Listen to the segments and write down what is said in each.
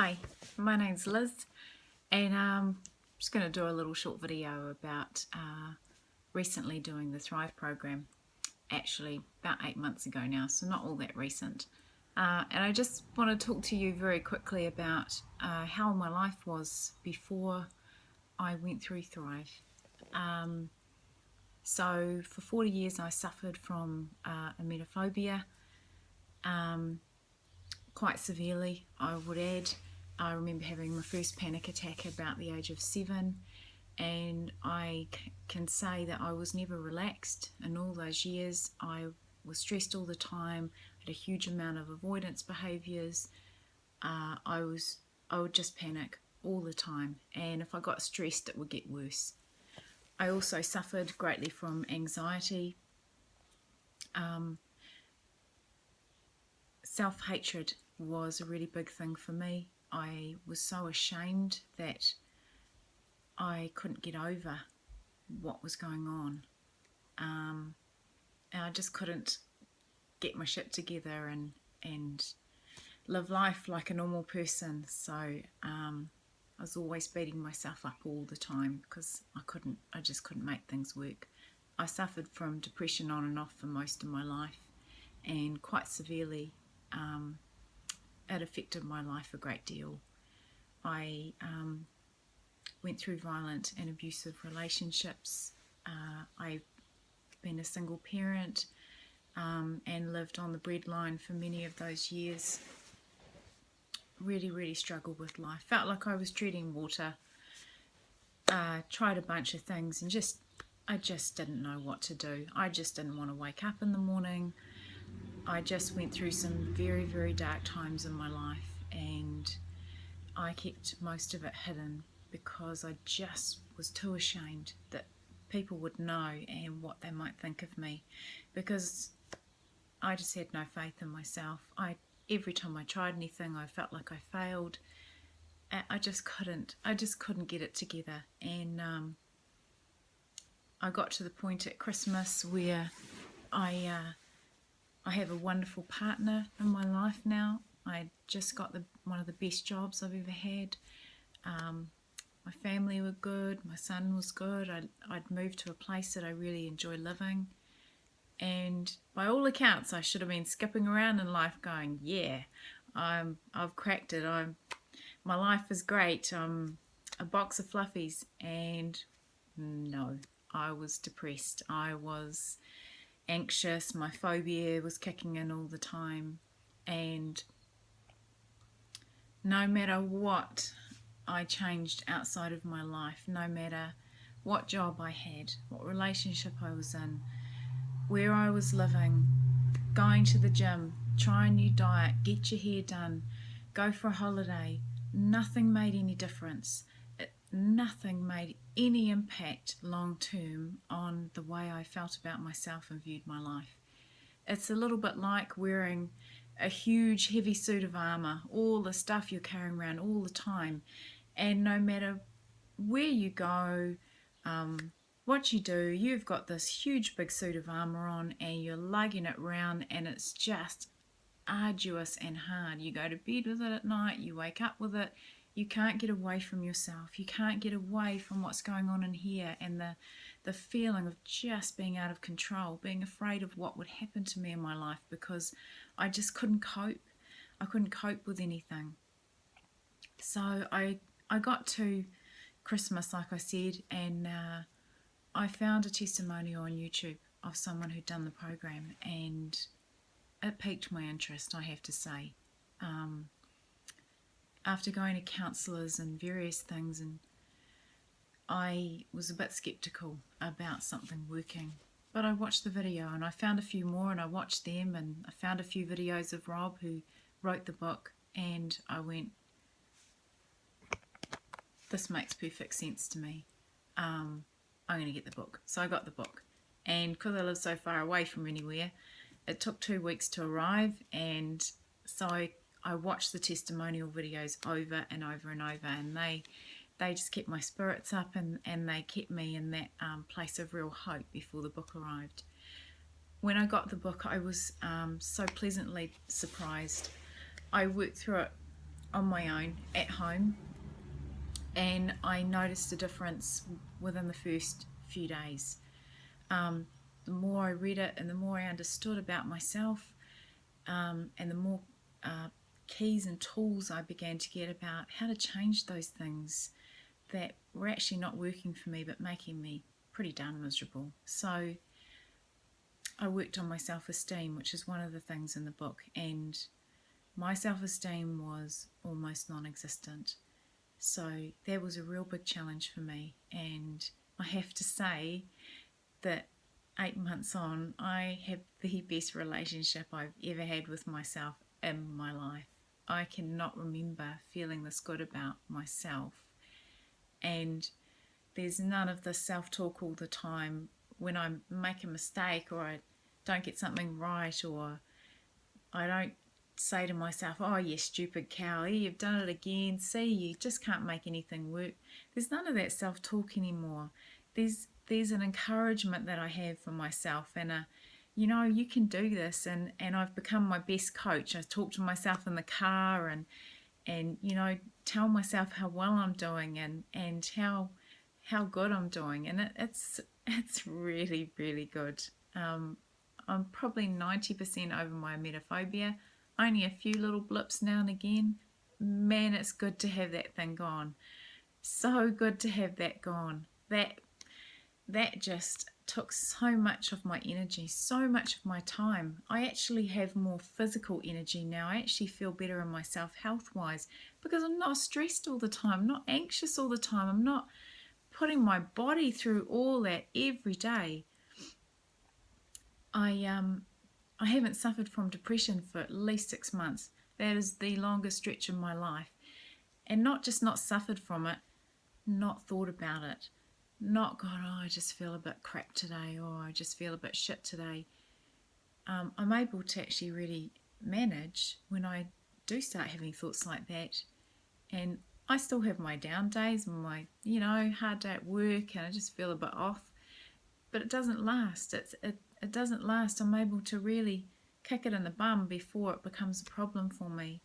Hi, my name's Liz and um, I'm just going to do a little short video about uh, recently doing the Thrive program actually about eight months ago now so not all that recent uh, and I just want to talk to you very quickly about uh, how my life was before I went through Thrive. Um, so for 40 years I suffered from uh, emetophobia um, quite severely I would add I remember having my first panic attack about the age of seven and I can say that I was never relaxed in all those years. I was stressed all the time, had a huge amount of avoidance behaviours. Uh, I was I would just panic all the time and if I got stressed it would get worse. I also suffered greatly from anxiety, um, self-hatred was a really big thing for me. I was so ashamed that I couldn't get over what was going on. Um, and I just couldn't get my shit together and, and live life like a normal person. So um, I was always beating myself up all the time because I couldn't, I just couldn't make things work. I suffered from depression on and off for most of my life and quite severely um, it affected my life a great deal. I um, went through violent and abusive relationships. Uh, I've been a single parent um, and lived on the breadline for many of those years. Really, really struggled with life. Felt like I was treading water. Uh, tried a bunch of things and just, I just didn't know what to do. I just didn't want to wake up in the morning. I just went through some very, very dark times in my life and I kept most of it hidden because I just was too ashamed that people would know and what they might think of me because I just had no faith in myself. I every time I tried anything I felt like I failed. I just couldn't. I just couldn't get it together and um, I got to the point at Christmas where I uh, I have a wonderful partner in my life now. I just got the one of the best jobs I've ever had. Um, my family were good, my son was good, I'd, I'd moved to a place that I really enjoy living. And by all accounts, I should have been skipping around in life going, yeah, I'm, I've cracked it. I'm, my life is great. I'm a box of fluffies. And no, I was depressed. I was anxious, my phobia was kicking in all the time. And no matter what I changed outside of my life, no matter what job I had, what relationship I was in, where I was living, going to the gym, try a new diet, get your hair done, go for a holiday, nothing made any difference nothing made any impact long term on the way I felt about myself and viewed my life. It's a little bit like wearing a huge heavy suit of armour, all the stuff you're carrying around all the time, and no matter where you go, um, what you do, you've got this huge big suit of armour on and you're lugging it around and it's just arduous and hard. You go to bed with it at night, you wake up with it, you can't get away from yourself. You can't get away from what's going on in here and the, the feeling of just being out of control, being afraid of what would happen to me in my life because I just couldn't cope. I couldn't cope with anything. So I, I got to Christmas, like I said, and uh, I found a testimonial on YouTube of someone who'd done the program and it piqued my interest, I have to say. Um, after going to counsellors and various things and I was a bit skeptical about something working. But I watched the video and I found a few more and I watched them and I found a few videos of Rob who wrote the book and I went this makes perfect sense to me. Um, I'm going to get the book. So I got the book. And because I live so far away from anywhere it took two weeks to arrive and so I I watched the testimonial videos over and over and over and they they just kept my spirits up and, and they kept me in that um, place of real hope before the book arrived. When I got the book I was um, so pleasantly surprised. I worked through it on my own at home and I noticed a difference within the first few days. Um, the more I read it and the more I understood about myself um, and the more uh, keys and tools I began to get about how to change those things that were actually not working for me but making me pretty darn miserable. So I worked on my self-esteem, which is one of the things in the book, and my self-esteem was almost non-existent. So that was a real big challenge for me and I have to say that eight months on I have the best relationship I've ever had with myself in my life. I cannot remember feeling this good about myself and there's none of the self-talk all the time when I make a mistake or I don't get something right or I don't say to myself, oh, you stupid cowley, you've done it again. See, you just can't make anything work. There's none of that self-talk anymore. There's there's an encouragement that I have for myself and a, you know, you can do this. And, and I've become my best coach. I talk to myself in the car and, and, you know, tell myself how well I'm doing and, and how, how good I'm doing. And it, it's, it's really, really good. Um, I'm probably 90% over my emetophobia only a few little blips now and again. Man, it's good to have that thing gone. So good to have that gone. That that just took so much of my energy, so much of my time. I actually have more physical energy now. I actually feel better in myself health wise because I'm not stressed all the time, I'm not anxious all the time. I'm not putting my body through all that every day. I um I haven't suffered from depression for at least six months. That is the longest stretch of my life. And not just not suffered from it, not thought about it. Not gone, oh, I just feel a bit crap today, or I just feel a bit shit today. Um, I'm able to actually really manage when I do start having thoughts like that. And I still have my down days, and my, you know, hard day at work, and I just feel a bit off. But it doesn't last. It's, it, it doesn't last. I'm able to really kick it in the bum before it becomes a problem for me.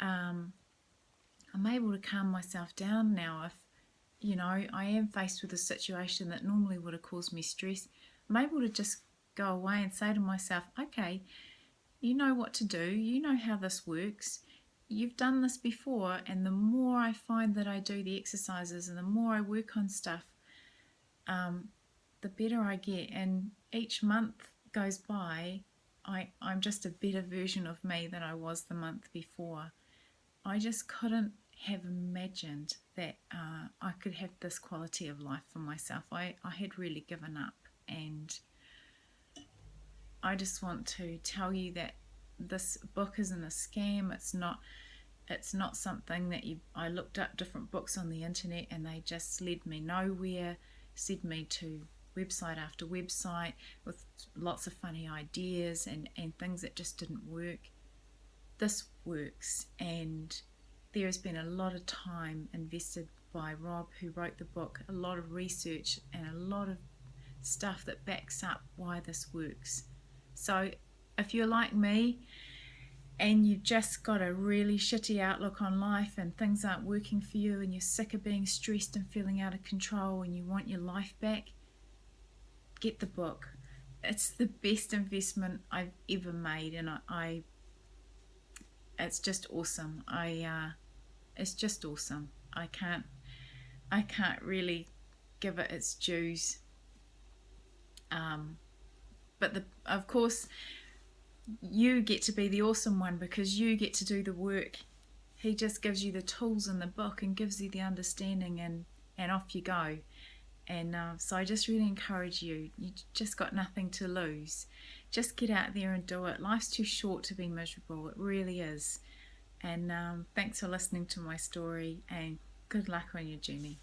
Um, I'm able to calm myself down now if, you know, I am faced with a situation that normally would have caused me stress. I'm able to just go away and say to myself, okay, you know what to do, you know how this works, you've done this before, and the more I find that I do the exercises and the more I work on stuff, um, the better I get. And each month goes by, I, I'm just a better version of me than I was the month before. I just couldn't have imagined that uh, I could have this quality of life for myself. I, I had really given up and I just want to tell you that this book isn't a scam. It's not it's not something that you I looked up different books on the internet and they just led me nowhere, said me to website after website with lots of funny ideas and, and things that just didn't work. This works and there has been a lot of time invested by Rob who wrote the book, a lot of research and a lot of stuff that backs up why this works. So if you're like me and you've just got a really shitty outlook on life and things aren't working for you and you're sick of being stressed and feeling out of control and you want your life back, get the book. It's the best investment I've ever made, and I, I it's just awesome. I uh, it's just awesome. I can't I can't really give it its dues. Um, but the of course you get to be the awesome one because you get to do the work. He just gives you the tools in the book and gives you the understanding and and off you go. And uh, so I just really encourage you, you just got nothing to lose. Just get out there and do it. Life's too short to be miserable, it really is. And um, thanks for listening to my story and good luck on your journey.